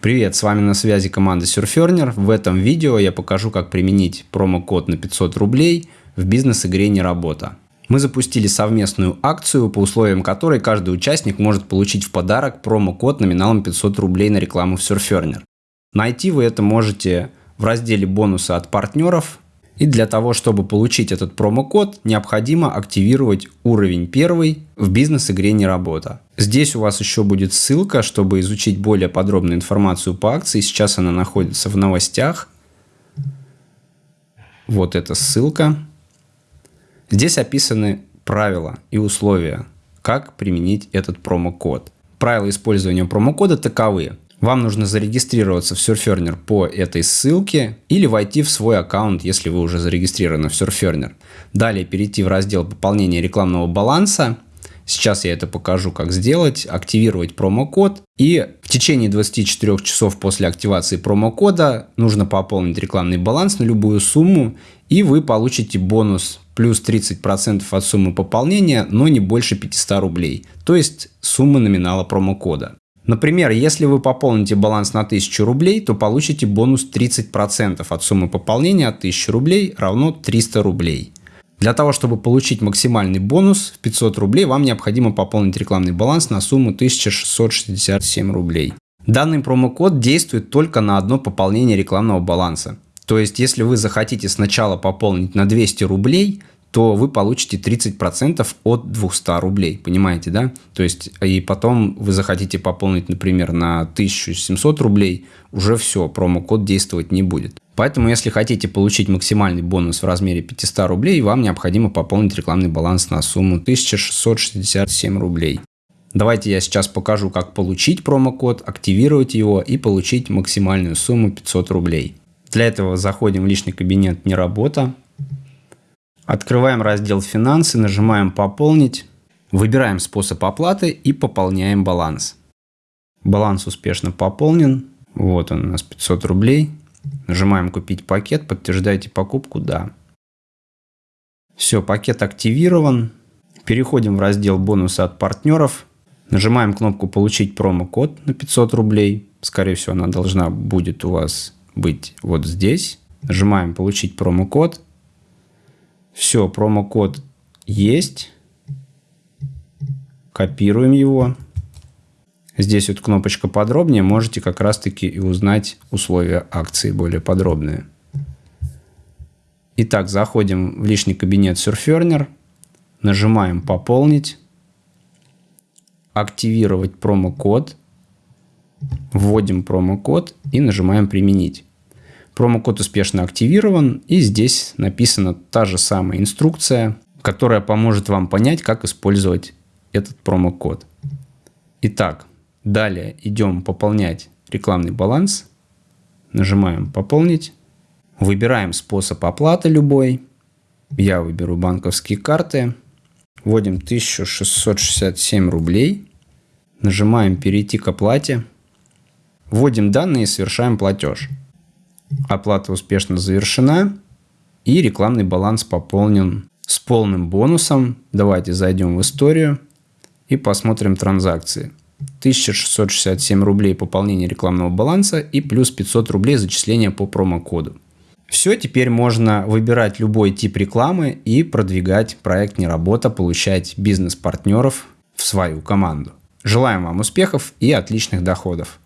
Привет, с вами на связи команда Surferner. В этом видео я покажу, как применить промокод на 500 рублей в бизнес-игре «Не работа». Мы запустили совместную акцию, по условиям которой каждый участник может получить в подарок промокод номиналом 500 рублей на рекламу в Surferner. Найти вы это можете в разделе бонусы от партнеров и для того, чтобы получить этот промокод, необходимо активировать уровень первый в бизнес-игре «Не работа». Здесь у вас еще будет ссылка, чтобы изучить более подробную информацию по акции. Сейчас она находится в новостях. Вот эта ссылка. Здесь описаны правила и условия, как применить этот промокод. Правила использования промокода таковы. Вам нужно зарегистрироваться в Surferner по этой ссылке или войти в свой аккаунт, если вы уже зарегистрированы в Surferner. Далее перейти в раздел пополнения рекламного баланса. Сейчас я это покажу, как сделать. Активировать промокод. И в течение 24 часов после активации промокода нужно пополнить рекламный баланс на любую сумму. И вы получите бонус плюс 30% от суммы пополнения, но не больше 500 рублей. То есть суммы номинала промокода. Например, если вы пополните баланс на 1000 рублей, то получите бонус 30% от суммы пополнения от 1000 рублей равно 300 рублей. Для того, чтобы получить максимальный бонус в 500 рублей, вам необходимо пополнить рекламный баланс на сумму 1667 рублей. Данный промокод действует только на одно пополнение рекламного баланса. То есть, если вы захотите сначала пополнить на 200 рублей, то вы получите 30% от 200 рублей, понимаете, да? То есть, и потом вы захотите пополнить, например, на 1700 рублей, уже все, промокод действовать не будет. Поэтому, если хотите получить максимальный бонус в размере 500 рублей, вам необходимо пополнить рекламный баланс на сумму 1667 рублей. Давайте я сейчас покажу, как получить промокод, активировать его и получить максимальную сумму 500 рублей. Для этого заходим в личный кабинет «Не работа», Открываем раздел «Финансы», нажимаем «Пополнить», выбираем способ оплаты и пополняем баланс. Баланс успешно пополнен. Вот он у нас 500 рублей. Нажимаем «Купить пакет», подтверждаете покупку «Да». Все, пакет активирован. Переходим в раздел «Бонусы от партнеров». Нажимаем кнопку «Получить промокод» на 500 рублей. Скорее всего, она должна будет у вас быть вот здесь. Нажимаем «Получить промокод» Все, промокод есть. Копируем его. Здесь вот кнопочка подробнее. Можете как раз таки и узнать условия акции более подробные. Итак, заходим в личный кабинет Surferner. Нажимаем «Пополнить». Активировать промокод. Вводим промокод и нажимаем «Применить». Промокод успешно активирован и здесь написана та же самая инструкция, которая поможет вам понять, как использовать этот промокод. Итак, далее идем пополнять рекламный баланс. Нажимаем «Пополнить». Выбираем способ оплаты любой. Я выберу банковские карты. Вводим 1667 рублей. Нажимаем «Перейти к оплате». Вводим данные и совершаем платеж. Оплата успешно завершена и рекламный баланс пополнен с полным бонусом. Давайте зайдем в историю и посмотрим транзакции. 1667 рублей пополнение рекламного баланса и плюс 500 рублей зачисления по промокоду. Все, теперь можно выбирать любой тип рекламы и продвигать проект «Не работа», получать бизнес-партнеров в свою команду. Желаем вам успехов и отличных доходов!